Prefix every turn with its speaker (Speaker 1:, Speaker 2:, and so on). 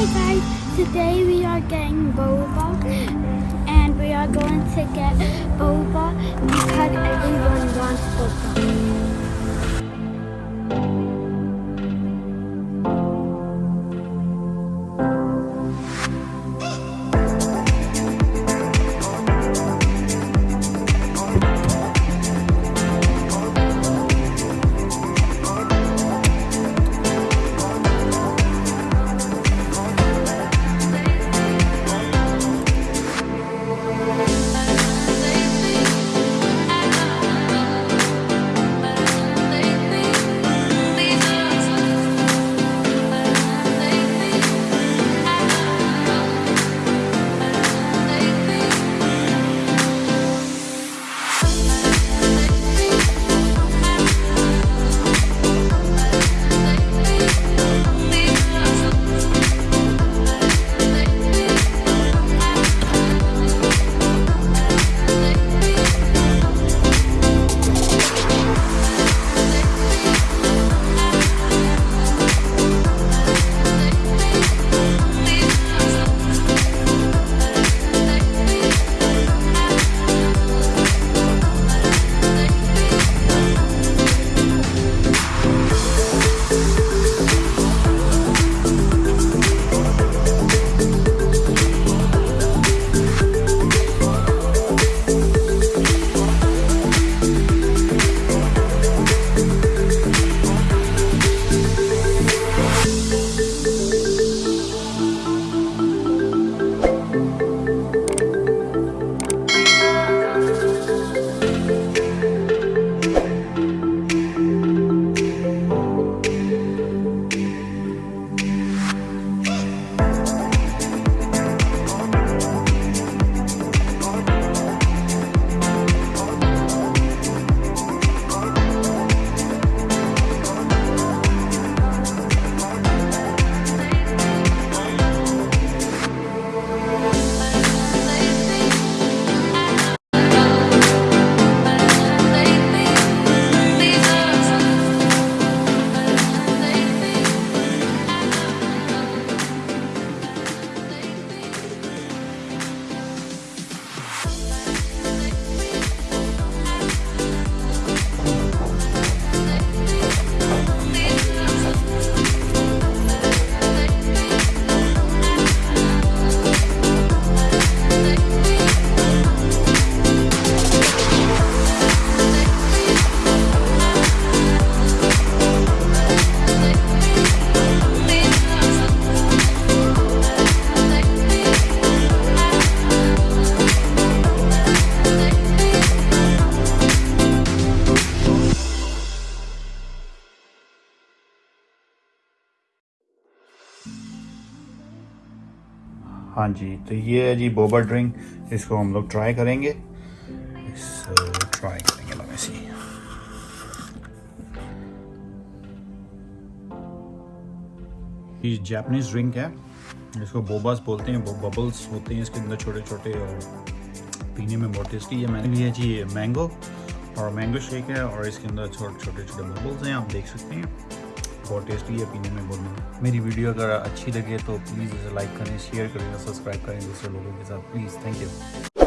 Speaker 1: Hi guys, today we are getting boba and we are going to get boba
Speaker 2: हाँ जी तो ये है जी Boba drink इसको हम लोग ट्राई करेंगे। ट्राई करेंगे लोग ऐसी ये जापानीज ड्रिंक है, इसको बोबास बोलते हैं बबल्स होते हैं, इसके अंदर छोटे छोटे और पीने में बहुत टेस्टी है। मैंने लिया जी मैंगो और मैंगो शेक है, और इसके अंदर छोटे छोटे छोटे बबल्स हैं, आप देख सकते हैं। बहुत टेस्टी है, पीने में बोलने मेरी वीडियो अगर अच्छी लगे तो प्लीज़ इसे लाइक करें शेयर करें सब्सक्राइब करें दूसरे लोगों के साथ। Please thank you